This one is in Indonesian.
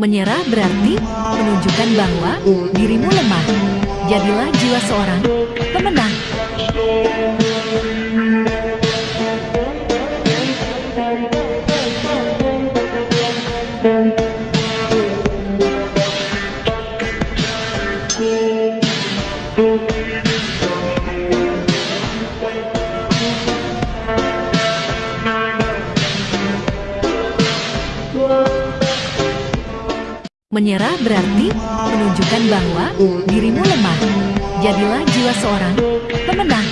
Menyerah berarti menunjukkan bahwa dirimu lemah. Jadilah jiwa seorang pemenang. Menyerah berarti menunjukkan bahwa dirimu lemah. Jadilah jiwa seorang pemenang.